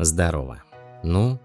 Здорово. Ну,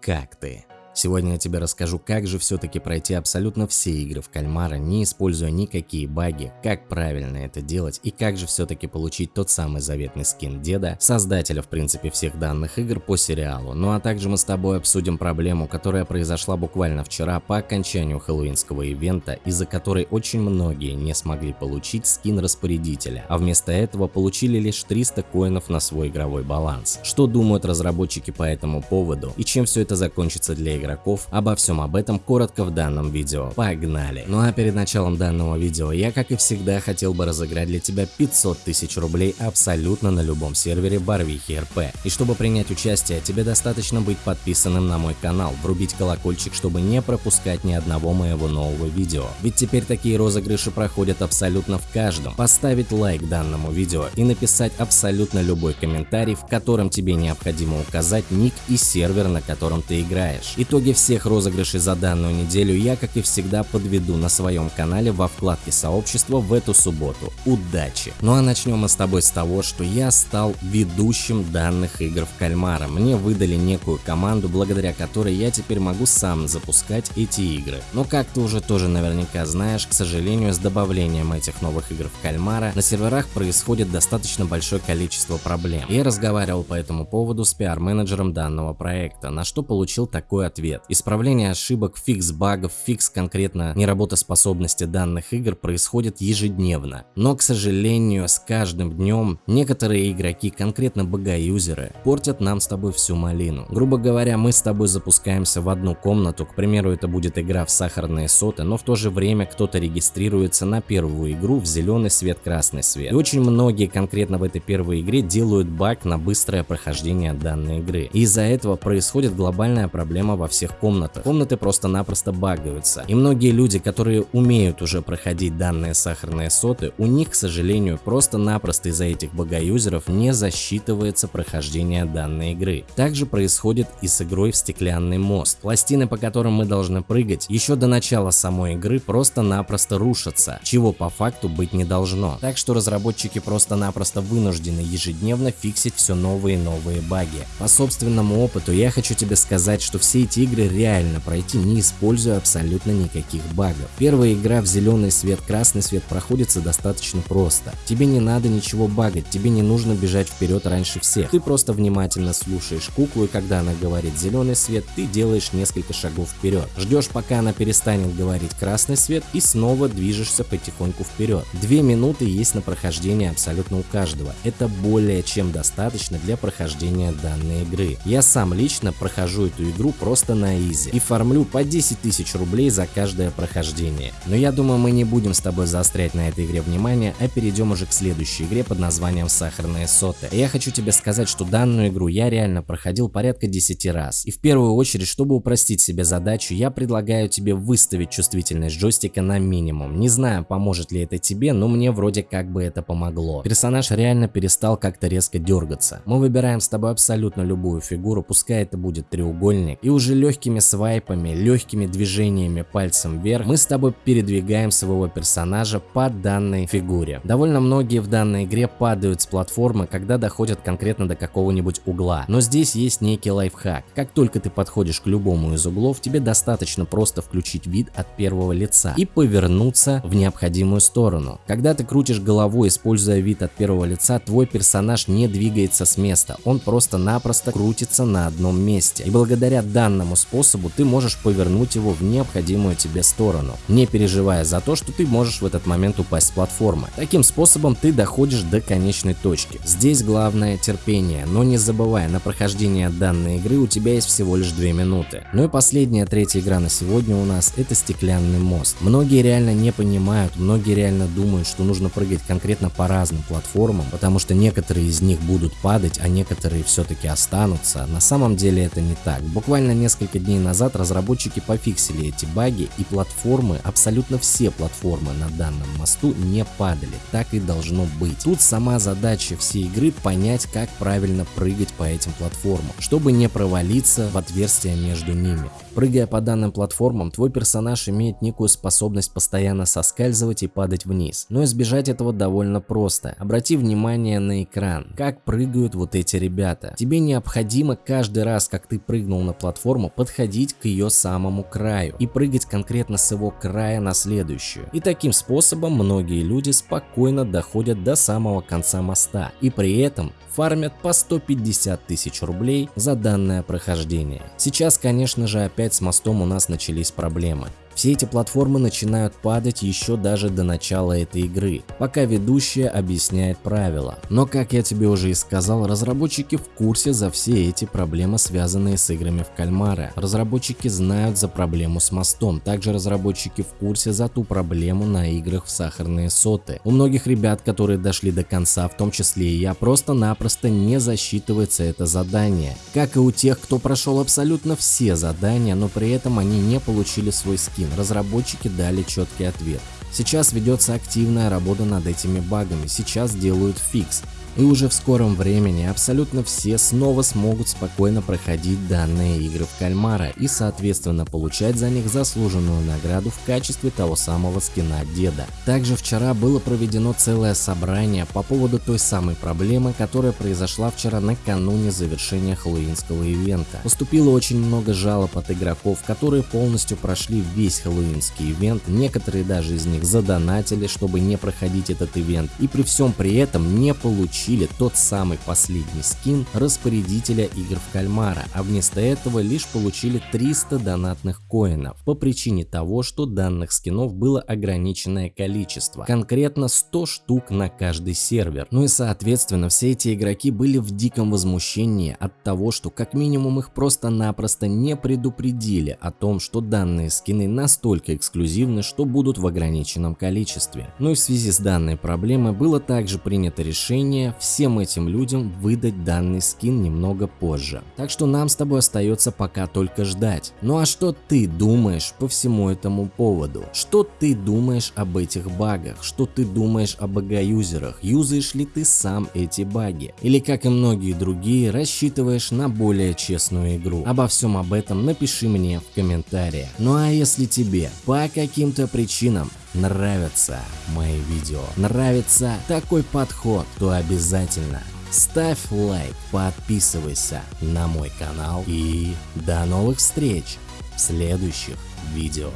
как ты? Сегодня я тебе расскажу, как же все-таки пройти абсолютно все игры в кальмара, не используя никакие баги, как правильно это делать и как же все-таки получить тот самый заветный скин деда, создателя в принципе всех данных игр по сериалу. Ну а также мы с тобой обсудим проблему, которая произошла буквально вчера по окончанию хэллоуинского ивента, из-за которой очень многие не смогли получить скин распорядителя, а вместо этого получили лишь 300 коинов на свой игровой баланс. Что думают разработчики по этому поводу и чем все это закончится для игроков игроков. Обо всем об этом коротко в данном видео. Погнали! Ну а перед началом данного видео я, как и всегда, хотел бы разыграть для тебя 500 тысяч рублей абсолютно на любом сервере Барвихи РП. И чтобы принять участие, тебе достаточно быть подписанным на мой канал, врубить колокольчик, чтобы не пропускать ни одного моего нового видео. Ведь теперь такие розыгрыши проходят абсолютно в каждом. Поставить лайк данному видео и написать абсолютно любой комментарий, в котором тебе необходимо указать ник и сервер, на котором ты играешь. И Итоги всех розыгрышей за данную неделю я, как и всегда, подведу на своем канале во вкладке сообщества в эту субботу. Удачи! Ну а начнем мы с тобой с того, что я стал ведущим данных игр в кальмара. Мне выдали некую команду, благодаря которой я теперь могу сам запускать эти игры. Но как ты уже тоже наверняка знаешь, к сожалению, с добавлением этих новых игр в кальмара на серверах происходит достаточно большое количество проблем. Я разговаривал по этому поводу с пиар-менеджером данного проекта, на что получил такой ответ ответ. Исправление ошибок, фикс багов, фикс конкретно неработоспособности данных игр происходит ежедневно. Но, к сожалению, с каждым днем некоторые игроки, конкретно бога-юзеры, портят нам с тобой всю малину. Грубо говоря, мы с тобой запускаемся в одну комнату, к примеру, это будет игра в сахарные соты, но в то же время кто-то регистрируется на первую игру в зеленый свет, красный свет. И очень многие конкретно в этой первой игре делают баг на быстрое прохождение данной игры. И из-за этого происходит глобальная проблема во всех комнатах. Комнаты просто-напросто багаются. И многие люди, которые умеют уже проходить данные сахарные соты, у них, к сожалению, просто-напросто из-за этих багаюзеров не засчитывается прохождение данной игры. Также происходит и с игрой в стеклянный мост. Пластины, по которым мы должны прыгать, еще до начала самой игры просто-напросто рушатся, чего по факту быть не должно. Так что разработчики просто-напросто вынуждены ежедневно фиксить все новые и новые баги. По собственному опыту я хочу тебе сказать, что все эти игры реально пройти, не используя абсолютно никаких багов. Первая игра в зеленый свет, красный свет проходится достаточно просто. Тебе не надо ничего багать, тебе не нужно бежать вперед раньше всех. Ты просто внимательно слушаешь куклу и когда она говорит зеленый свет, ты делаешь несколько шагов вперед. Ждешь пока она перестанет говорить красный свет и снова движешься потихоньку вперед. Две минуты есть на прохождение абсолютно у каждого. Это более чем достаточно для прохождения данной игры. Я сам лично прохожу эту игру просто просто на изи и фармлю по 10 тысяч рублей за каждое прохождение. Но я думаю мы не будем с тобой заострять на этой игре внимание, а перейдем уже к следующей игре под названием Сахарные соты. И я хочу тебе сказать, что данную игру я реально проходил порядка 10 раз. И в первую очередь, чтобы упростить себе задачу, я предлагаю тебе выставить чувствительность джойстика на минимум. Не знаю, поможет ли это тебе, но мне вроде как бы это помогло. Персонаж реально перестал как-то резко дергаться. Мы выбираем с тобой абсолютно любую фигуру, пускай это будет треугольник, и уже легкими свайпами, легкими движениями пальцем вверх мы с тобой передвигаем своего персонажа по данной фигуре. Довольно многие в данной игре падают с платформы, когда доходят конкретно до какого-нибудь угла. Но здесь есть некий лайфхак. Как только ты подходишь к любому из углов, тебе достаточно просто включить вид от первого лица и повернуться в необходимую сторону. Когда ты крутишь головой, используя вид от первого лица, твой персонаж не двигается с места, он просто-напросто крутится на одном месте. И благодаря данному данному способу ты можешь повернуть его в необходимую тебе сторону, не переживая за то, что ты можешь в этот момент упасть с платформы. Таким способом ты доходишь до конечной точки. Здесь главное терпение, но не забывай, на прохождение данной игры у тебя есть всего лишь 2 минуты. Ну и последняя, третья игра на сегодня у нас это стеклянный мост. Многие реально не понимают, многие реально думают, что нужно прыгать конкретно по разным платформам, потому что некоторые из них будут падать, а некоторые все-таки останутся. На самом деле это не так. Буквально несколько несколько дней назад разработчики пофиксили эти баги и платформы, абсолютно все платформы на данном мосту не падали, так и должно быть. Тут сама задача всей игры понять, как правильно прыгать по этим платформам, чтобы не провалиться в отверстия между ними. Прыгая по данным платформам, твой персонаж имеет некую способность постоянно соскальзывать и падать вниз, но избежать этого довольно просто. Обрати внимание на экран, как прыгают вот эти ребята. Тебе необходимо каждый раз, как ты прыгнул на платформу, подходить к ее самому краю и прыгать конкретно с его края на следующую. И таким способом многие люди спокойно доходят до самого конца моста и при этом фармят по 150 тысяч рублей за данное прохождение. Сейчас, конечно же, опять с мостом у нас начались проблемы. Все эти платформы начинают падать еще даже до начала этой игры, пока ведущая объясняет правила. Но как я тебе уже и сказал, разработчики в курсе за все эти проблемы, связанные с играми в кальмара. Разработчики знают за проблему с мостом, также разработчики в курсе за ту проблему на играх в сахарные соты. У многих ребят, которые дошли до конца, в том числе и я, просто-напросто не засчитывается это задание. Как и у тех, кто прошел абсолютно все задания, но при этом они не получили свой скин разработчики дали четкий ответ. Сейчас ведется активная работа над этими багами, сейчас делают фикс. И уже в скором времени абсолютно все снова смогут спокойно проходить данные игры в кальмара и соответственно получать за них заслуженную награду в качестве того самого скина деда. Также вчера было проведено целое собрание по поводу той самой проблемы, которая произошла вчера накануне завершения хэллоуинского ивента. Поступило очень много жалоб от игроков, которые полностью прошли весь хэллоуинский ивент, некоторые даже из них задонатили, чтобы не проходить этот ивент и при всем при этом не получили получили тот самый последний скин распорядителя игр в кальмара, а вместо этого лишь получили 300 донатных коинов по причине того, что данных скинов было ограниченное количество, конкретно 100 штук на каждый сервер. Ну и соответственно все эти игроки были в диком возмущении от того, что как минимум их просто-напросто не предупредили о том, что данные скины настолько эксклюзивны, что будут в ограниченном количестве. Ну и в связи с данной проблемой было также принято решение всем этим людям выдать данный скин немного позже. Так что нам с тобой остается пока только ждать. Ну а что ты думаешь по всему этому поводу? Что ты думаешь об этих багах? Что ты думаешь о багаюзерах? Юзаешь ли ты сам эти баги? Или как и многие другие рассчитываешь на более честную игру? Обо всем об этом напиши мне в комментариях. Ну а если тебе по каким-то причинам нравятся мои видео, нравится такой подход, то обязательно ставь лайк, подписывайся на мой канал и до новых встреч в следующих видео.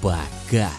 Пока!